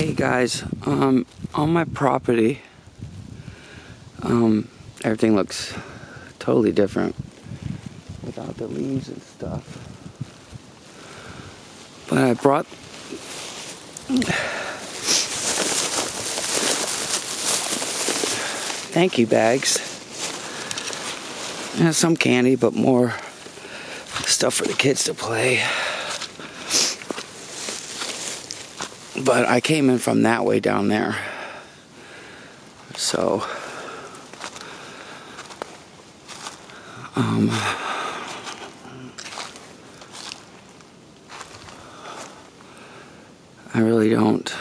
Hey guys, um, on my property, um, everything looks totally different without the leaves and stuff. But I brought thank you bags. Some candy, but more stuff for the kids to play. But I came in from that way down there. So, um, I really don't.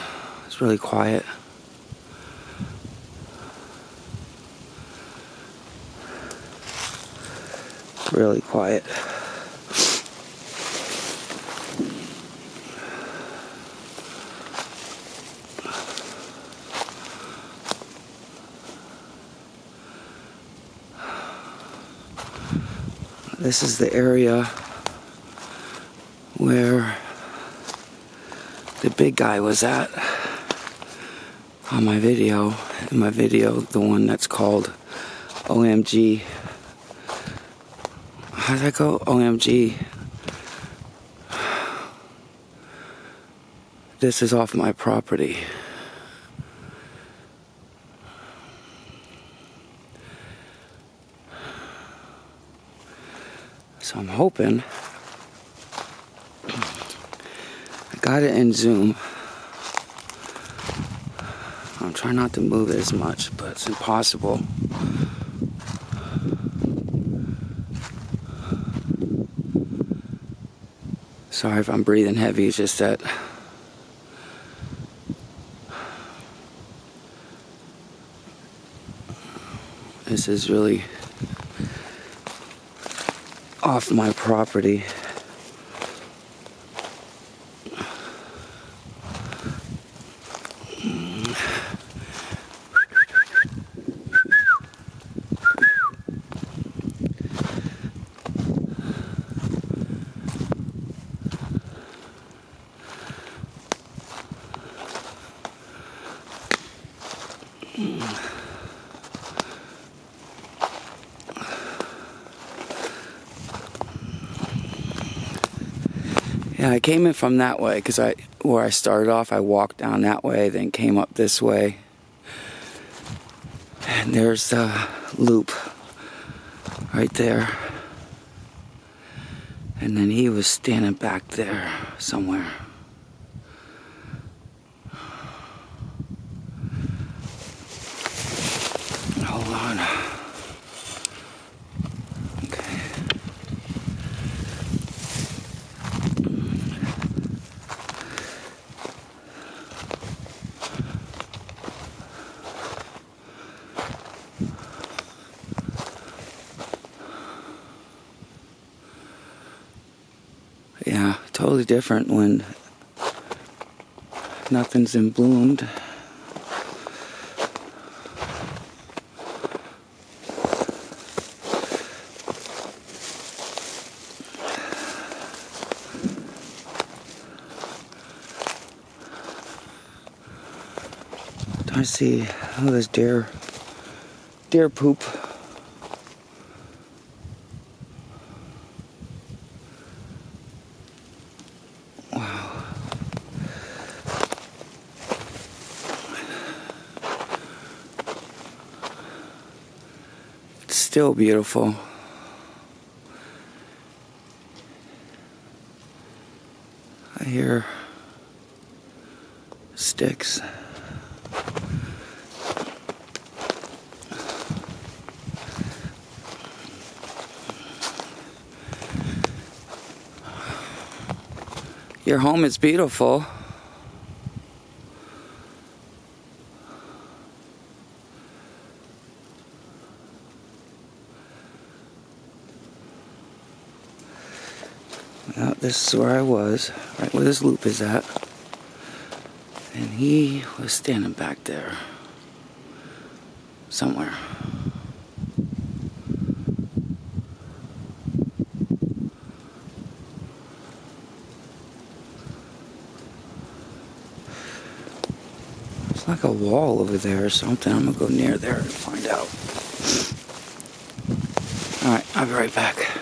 It's really quiet. Really quiet. This is the area where the big guy was at on my video. In my video, the one that's called OMG. How does that go? OMG. This is off my property. So I'm hoping I got it in zoom. I'm trying not to move it as much, but it's impossible. Sorry if I'm breathing heavy, it's just that this is really off my property. Yeah, I came in from that way because I, where I started off, I walked down that way, then came up this way. And there's the loop right there. And then he was standing back there somewhere. Hold on. Yeah, totally different when nothing's in bloomed. I see, oh, there's deer, deer poop. It's still beautiful. I hear sticks. Your home is beautiful. Well, this is where I was, right where this loop is at. And he was standing back there. Somewhere. It's like a wall over there or something. I'm gonna go near there and find out. Alright, I'll be right back.